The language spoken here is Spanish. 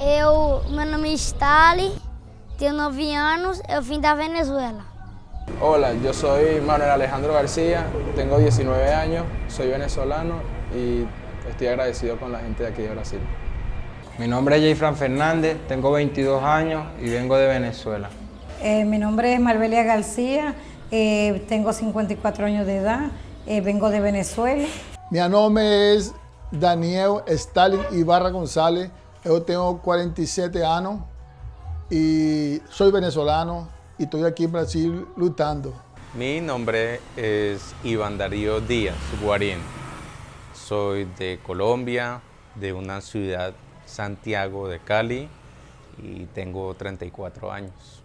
Eu, meu nome é Stali, tenho 9 anos, eu vim da Venezuela. Hola, yo soy Manuel Alejandro García, tengo 19 años, soy venezolano y estoy agradecido con la gente de aquí de Brasil. Mi nombre es Jayfran Fernández, tengo 22 años y vengo de Venezuela. Eh, mi nombre es Marbelia García, eh, tengo 54 años de edad, eh, vengo de Venezuela. Mi nombre es Daniel Stalin Ibarra González, yo tengo 47 años y soy venezolano y estoy aquí en Brasil luchando. Mi nombre es Iván Darío Díaz Guarín. Soy de Colombia, de una ciudad Santiago de Cali y tengo 34 años.